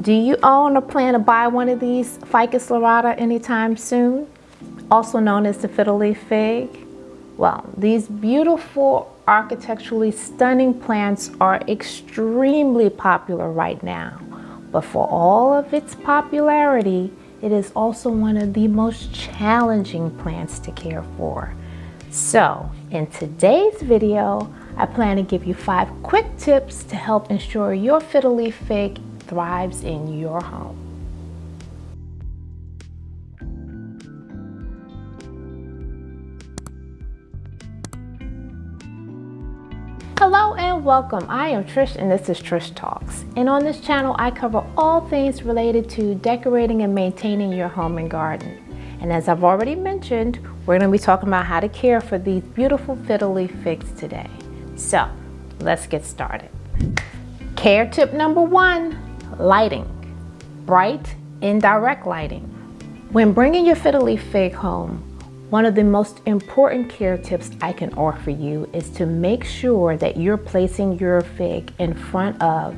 Do you own or plan to buy one of these Ficus lyrata anytime soon? Also known as the fiddle leaf fig? Well, these beautiful architecturally stunning plants are extremely popular right now. But for all of its popularity, it is also one of the most challenging plants to care for. So in today's video, I plan to give you five quick tips to help ensure your fiddle leaf fig thrives in your home. Hello and welcome. I am Trish and this is Trish Talks. And on this channel, I cover all things related to decorating and maintaining your home and garden. And as I've already mentioned, we're going to be talking about how to care for these beautiful fiddle leaf figs today. So let's get started. Care tip number one, Lighting. Bright, indirect lighting. When bringing your fiddle leaf fig home, one of the most important care tips I can offer you is to make sure that you're placing your fig in front of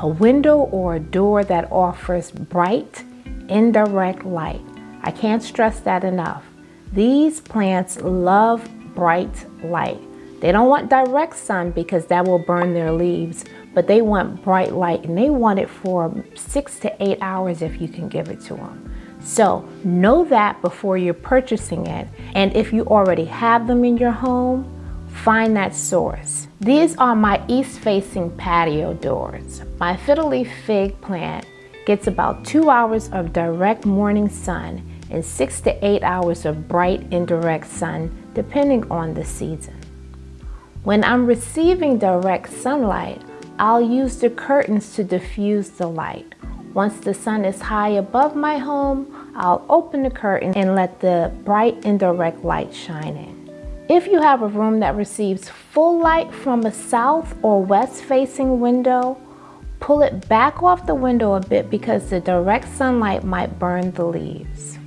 a window or a door that offers bright, indirect light. I can't stress that enough. These plants love bright light. They don't want direct sun because that will burn their leaves, but they want bright light and they want it for six to eight hours if you can give it to them. So know that before you're purchasing it. And if you already have them in your home, find that source. These are my east-facing patio doors. My fiddle leaf fig plant gets about two hours of direct morning sun and six to eight hours of bright indirect sun, depending on the season. When I'm receiving direct sunlight, I'll use the curtains to diffuse the light. Once the sun is high above my home, I'll open the curtain and let the bright indirect light shine in. If you have a room that receives full light from a south or west facing window, pull it back off the window a bit because the direct sunlight might burn the leaves.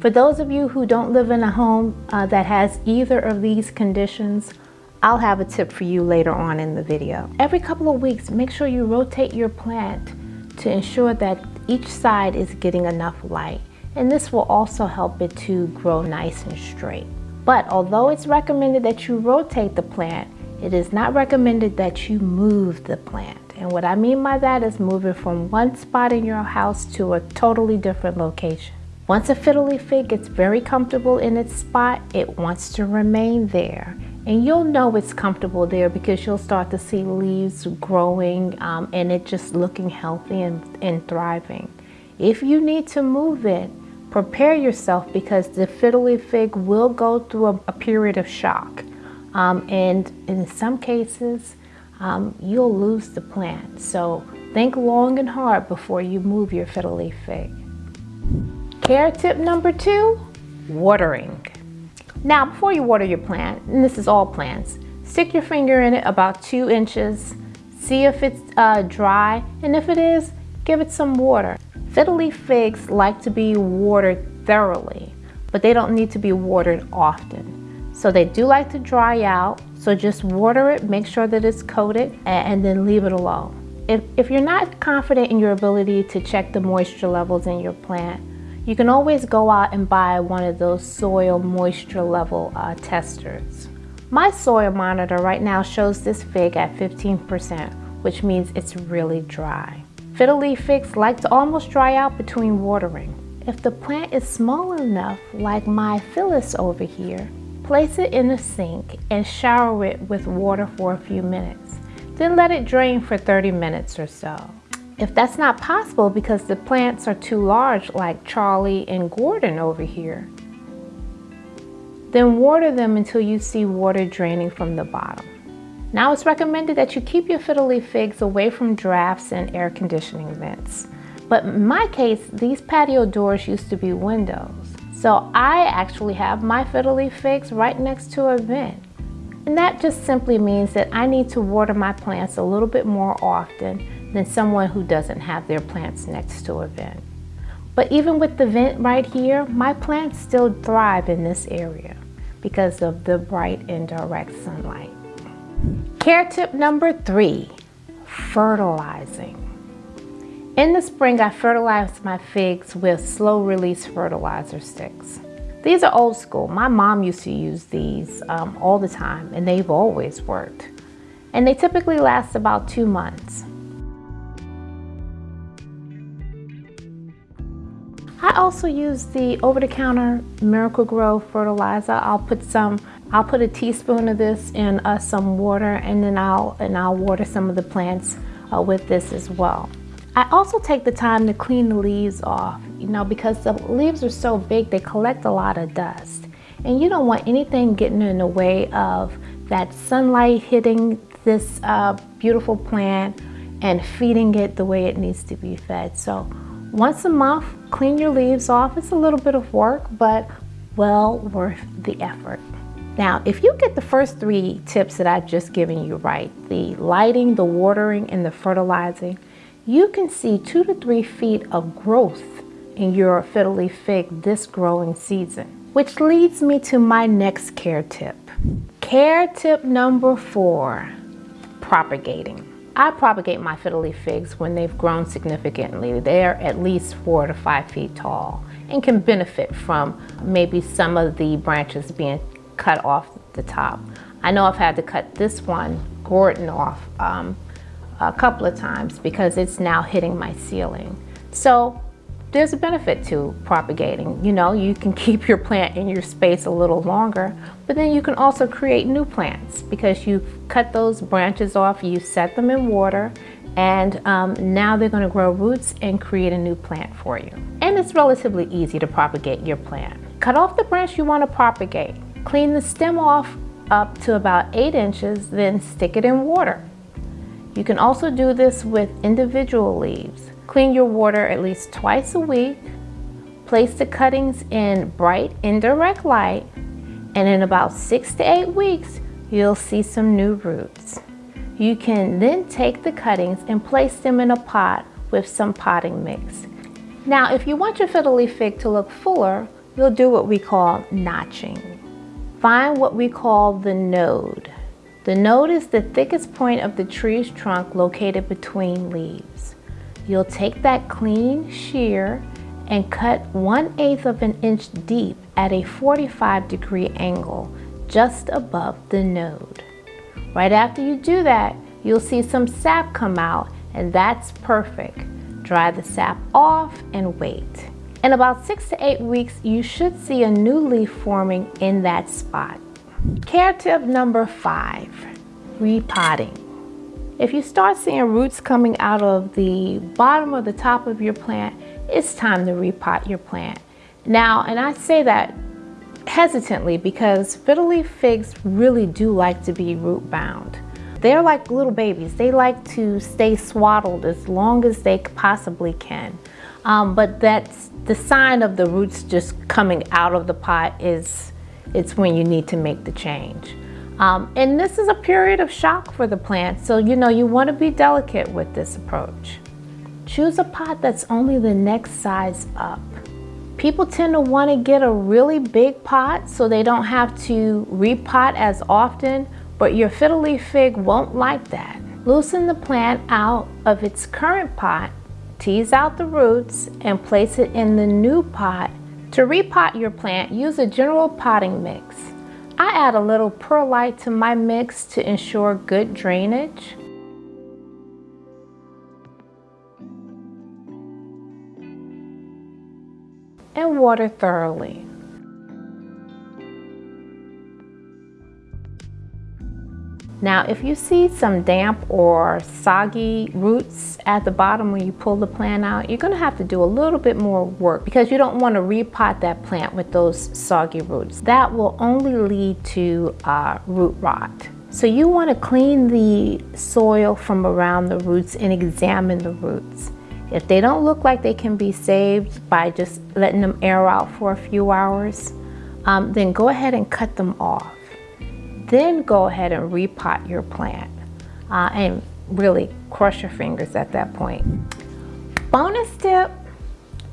For those of you who don't live in a home uh, that has either of these conditions, I'll have a tip for you later on in the video. Every couple of weeks, make sure you rotate your plant to ensure that each side is getting enough light. And this will also help it to grow nice and straight. But although it's recommended that you rotate the plant, it is not recommended that you move the plant. And what I mean by that is move it from one spot in your house to a totally different location. Once a fiddle leaf fig gets very comfortable in its spot, it wants to remain there and you'll know it's comfortable there because you'll start to see leaves growing um, and it just looking healthy and, and thriving. If you need to move it, prepare yourself because the fiddle leaf fig will go through a, a period of shock. Um, and in some cases, um, you'll lose the plant. So think long and hard before you move your fiddle leaf fig. Care tip number two, watering. Now, before you water your plant, and this is all plants, stick your finger in it about two inches, see if it's uh, dry, and if it is, give it some water. Fiddle leaf figs like to be watered thoroughly, but they don't need to be watered often. So they do like to dry out, so just water it, make sure that it's coated, and then leave it alone. If, if you're not confident in your ability to check the moisture levels in your plant, you can always go out and buy one of those soil moisture level uh, testers. My soil monitor right now shows this fig at 15%, which means it's really dry. Fiddle leaf figs like to almost dry out between watering. If the plant is small enough, like my Phyllis over here, place it in the sink and shower it with water for a few minutes. Then let it drain for 30 minutes or so. If that's not possible because the plants are too large like Charlie and Gordon over here, then water them until you see water draining from the bottom. Now it's recommended that you keep your fiddle leaf figs away from drafts and air conditioning vents. But in my case, these patio doors used to be windows. So I actually have my fiddle leaf figs right next to a vent. And that just simply means that I need to water my plants a little bit more often than someone who doesn't have their plants next to a vent. But even with the vent right here, my plants still thrive in this area because of the bright indirect sunlight. Care tip number three, fertilizing. In the spring, I fertilize my figs with slow release fertilizer sticks. These are old school. My mom used to use these um, all the time and they've always worked. And they typically last about two months. Also use the over-the-counter Miracle-Gro fertilizer. I'll put some, I'll put a teaspoon of this in uh, some water and then I'll, and I'll water some of the plants uh, with this as well. I also take the time to clean the leaves off, you know, because the leaves are so big, they collect a lot of dust. And you don't want anything getting in the way of that sunlight hitting this uh, beautiful plant and feeding it the way it needs to be fed. So once a month, clean your leaves off. It's a little bit of work, but well worth the effort. Now, if you get the first three tips that I've just given you right, the lighting, the watering, and the fertilizing, you can see two to three feet of growth in your fiddle leaf fig this growing season. Which leads me to my next care tip. Care tip number four, propagating. I propagate my fiddle leaf figs when they've grown significantly. They're at least four to five feet tall and can benefit from maybe some of the branches being cut off the top. I know I've had to cut this one, Gordon, off um, a couple of times because it's now hitting my ceiling. So there's a benefit to propagating. You know, you can keep your plant in your space a little longer, but then you can also create new plants because you cut those branches off, you set them in water, and um, now they're going to grow roots and create a new plant for you. And it's relatively easy to propagate your plant. Cut off the branch you want to propagate. Clean the stem off up to about 8 inches, then stick it in water. You can also do this with individual leaves. Clean your water at least twice a week. Place the cuttings in bright indirect light and in about six to eight weeks, you'll see some new roots. You can then take the cuttings and place them in a pot with some potting mix. Now, if you want your fiddle leaf fig to look fuller, you'll do what we call notching. Find what we call the node. The node is the thickest point of the tree's trunk located between leaves. You'll take that clean shear and cut 1 8 of an inch deep at a 45 degree angle just above the node. Right after you do that, you'll see some sap come out and that's perfect. Dry the sap off and wait. In about six to eight weeks, you should see a new leaf forming in that spot. Care tip number five, repotting. If you start seeing roots coming out of the bottom or the top of your plant, it's time to repot your plant. Now, and I say that hesitantly because fiddle leaf figs really do like to be root bound. They're like little babies. They like to stay swaddled as long as they possibly can. Um, but that's the sign of the roots just coming out of the pot is it's when you need to make the change. Um, and this is a period of shock for the plant, so you know you want to be delicate with this approach. Choose a pot that's only the next size up. People tend to want to get a really big pot so they don't have to repot as often, but your fiddle leaf fig won't like that. Loosen the plant out of its current pot, tease out the roots, and place it in the new pot to repot your plant, use a general potting mix. I add a little perlite to my mix to ensure good drainage. And water thoroughly. Now, if you see some damp or soggy roots at the bottom when you pull the plant out, you're gonna have to do a little bit more work because you don't wanna repot that plant with those soggy roots. That will only lead to uh, root rot. So you wanna clean the soil from around the roots and examine the roots. If they don't look like they can be saved by just letting them air out for a few hours, um, then go ahead and cut them off. Then go ahead and repot your plant uh, and really crush your fingers at that point. Bonus tip.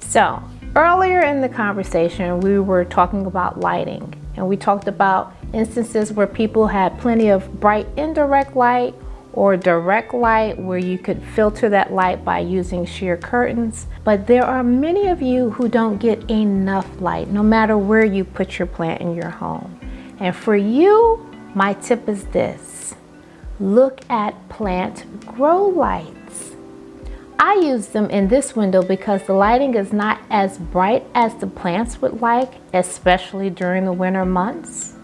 So earlier in the conversation, we were talking about lighting and we talked about instances where people had plenty of bright indirect light or direct light where you could filter that light by using sheer curtains. But there are many of you who don't get enough light no matter where you put your plant in your home. And for you, my tip is this. Look at plant grow lights. I use them in this window because the lighting is not as bright as the plants would like, especially during the winter months.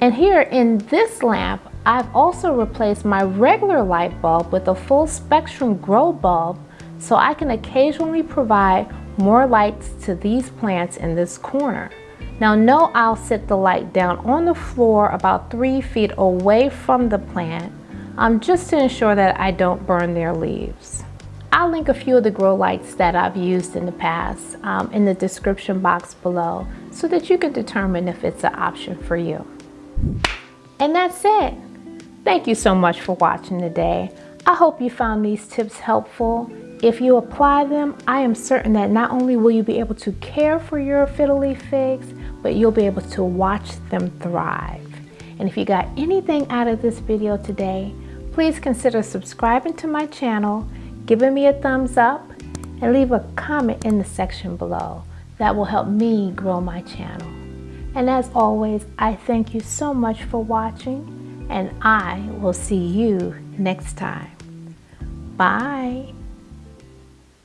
And here in this lamp, I've also replaced my regular light bulb with a full spectrum grow bulb so I can occasionally provide more lights to these plants in this corner. Now know I'll set the light down on the floor about three feet away from the plant um, just to ensure that I don't burn their leaves. I'll link a few of the grow lights that I've used in the past um, in the description box below so that you can determine if it's an option for you. And that's it. Thank you so much for watching today. I hope you found these tips helpful. If you apply them, I am certain that not only will you be able to care for your fiddle leaf figs, but you'll be able to watch them thrive. And if you got anything out of this video today, please consider subscribing to my channel, giving me a thumbs up, and leave a comment in the section below. That will help me grow my channel. And as always, I thank you so much for watching, and I will see you next time. Bye.